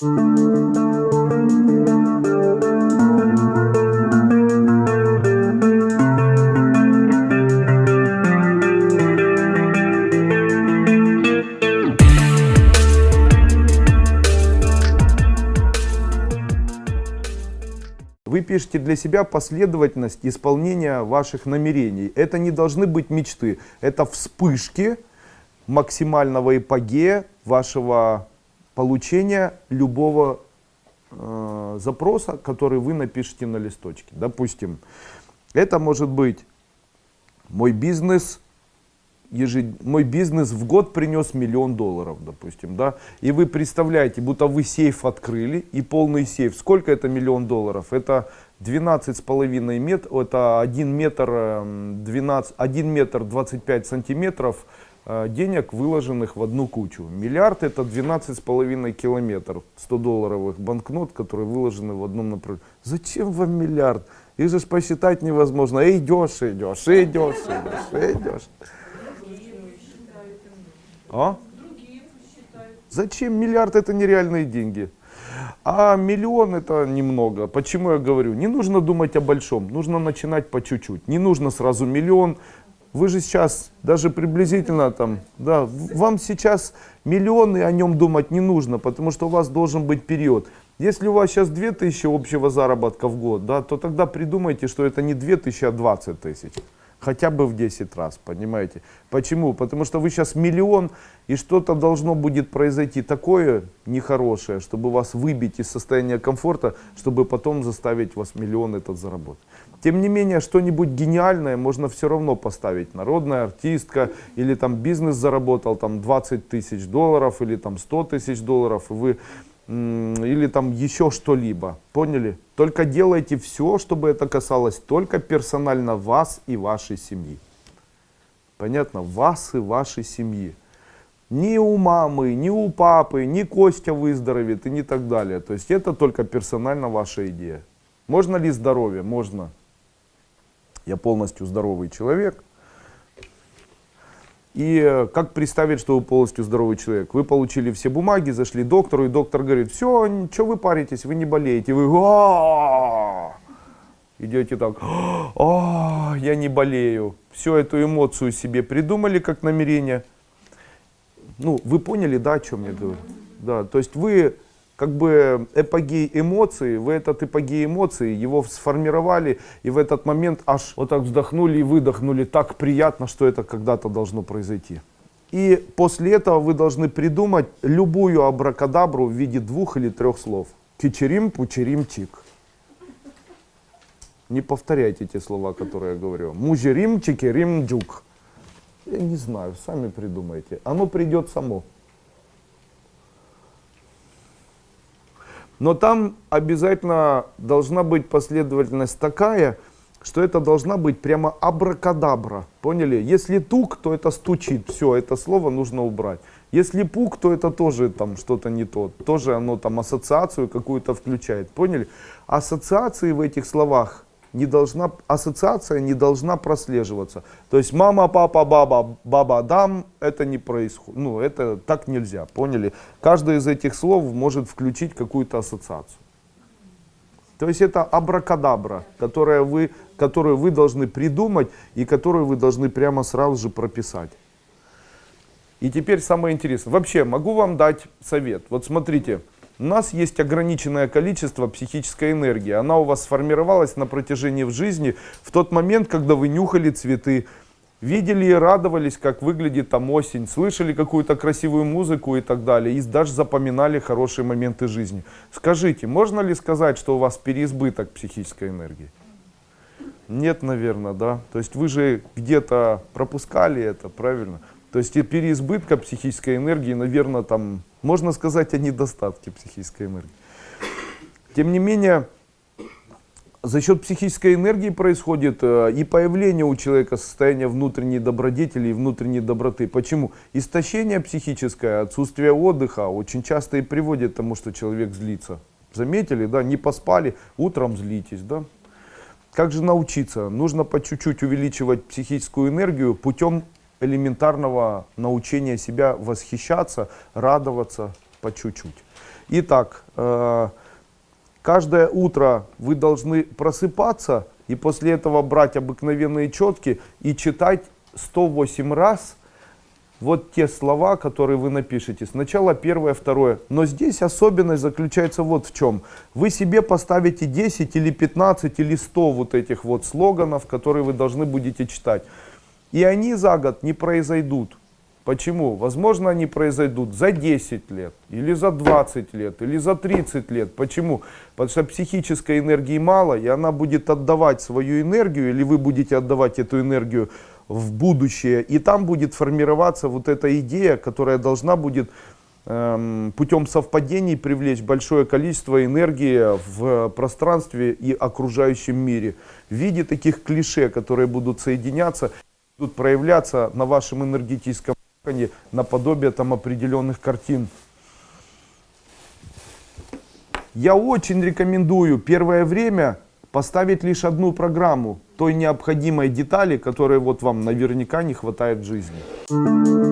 Вы пишете для себя последовательность исполнения ваших намерений. Это не должны быть мечты, это вспышки максимального эпогея вашего получения любого э, запроса, который вы напишете на листочке. Допустим, это может быть мой бизнес, ежед... мой бизнес в год принес миллион долларов, допустим, да, и вы представляете, будто вы сейф открыли, и полный сейф, сколько это миллион долларов? Это 12 с половиной метров, это 1 метр, 12, 1 метр 25 сантиметров денег, выложенных в одну кучу. Миллиард это 12 с половиной километров 100 долларовых банкнот, которые выложены в одном направлении. Зачем вам миллиард? Их же посчитать невозможно. И идешь, идешь, идешь, идешь, идешь. А? Зачем миллиард это нереальные деньги? А миллион это немного. Почему я говорю? Не нужно думать о большом, нужно начинать по чуть-чуть. Не нужно сразу миллион. Вы же сейчас даже приблизительно там, да, вам сейчас миллион и о нем думать не нужно, потому что у вас должен быть период. Если у вас сейчас 2000 общего заработка в год, да, то тогда придумайте, что это не 2000, а 20 тысяч хотя бы в 10 раз, понимаете? Почему? Потому что вы сейчас миллион, и что-то должно будет произойти такое нехорошее, чтобы вас выбить из состояния комфорта, чтобы потом заставить вас миллион этот заработать. Тем не менее, что-нибудь гениальное можно все равно поставить. Народная артистка, или там бизнес заработал там 20 тысяч долларов, или там 100 тысяч долларов, и вы или там еще что-либо. Поняли? Только делайте все, чтобы это касалось только персонально вас и вашей семьи. Понятно? Вас и вашей семьи. Ни у мамы, ни у папы, ни Костя выздоровеет и не так далее. То есть это только персонально ваша идея. Можно ли здоровье? Можно. Я полностью здоровый человек. И э, как представить, что вы полностью здоровый человек? Вы получили все бумаги, зашли к доктору, и доктор говорит, все, что вы паритесь, вы не болеете. Вы идете так, я не болею. Всю эту эмоцию себе придумали как намерение. Ну, вы поняли, да, о чем я говорю? Да, то есть вы как бы эпогей эмоций, вы этот эпогей эмоций, его сформировали, и в этот момент аж вот так вздохнули и выдохнули, так приятно, что это когда-то должно произойти. И после этого вы должны придумать любую абракадабру в виде двух или трех слов. Кичерим, пучерим, чик. Не повторяйте те слова, которые я говорю. Мужерим, чикерим, джук. Я не знаю, сами придумайте. Оно придет само. Но там обязательно должна быть последовательность такая, что это должна быть прямо абракадабра. Поняли? Если тук, то это стучит. Все, это слово нужно убрать. Если пук, то это тоже там что-то не то. Тоже оно там ассоциацию какую-то включает. Поняли? Ассоциации в этих словах не должна, ассоциация не должна прослеживаться. То есть мама, папа, баба, баба, дам, это не происходит. Ну, это так нельзя, поняли? Каждое из этих слов может включить какую-то ассоциацию. То есть это абракадабра, которая вы, которую вы должны придумать и которую вы должны прямо сразу же прописать. И теперь самое интересное. Вообще, могу вам дать совет. Вот смотрите, у нас есть ограниченное количество психической энергии. Она у вас сформировалась на протяжении в жизни в тот момент, когда вы нюхали цветы, видели и радовались, как выглядит там осень, слышали какую-то красивую музыку и так далее, и даже запоминали хорошие моменты жизни. Скажите, можно ли сказать, что у вас переизбыток психической энергии? Нет, наверное, да. То есть вы же где-то пропускали это, правильно? То есть переизбытка психической энергии, наверное, там можно сказать о недостатке психической энергии. Тем не менее, за счет психической энергии происходит э, и появление у человека состояния внутренней добродетели и внутренней доброты. Почему? Истощение психическое, отсутствие отдыха очень часто и приводит к тому, что человек злится. Заметили, да, не поспали, утром злитесь, да. Как же научиться? Нужно по чуть-чуть увеличивать психическую энергию путем элементарного научения себя восхищаться, радоваться по чуть-чуть. Итак, э, каждое утро вы должны просыпаться и после этого брать обыкновенные четки и читать 108 раз вот те слова, которые вы напишете. Сначала первое, второе. Но здесь особенность заключается вот в чем. Вы себе поставите 10 или 15 или 100 вот этих вот слоганов, которые вы должны будете читать. И они за год не произойдут. Почему? Возможно, они произойдут за 10 лет, или за 20 лет, или за 30 лет. Почему? Потому что психической энергии мало, и она будет отдавать свою энергию, или вы будете отдавать эту энергию в будущее, и там будет формироваться вот эта идея, которая должна будет эм, путем совпадений привлечь большое количество энергии в пространстве и окружающем мире в виде таких клише, которые будут соединяться, будут проявляться на вашем энергетическом наподобие там определенных картин. Я очень рекомендую первое время поставить лишь одну программу той необходимой детали, которой вот вам наверняка не хватает в жизни.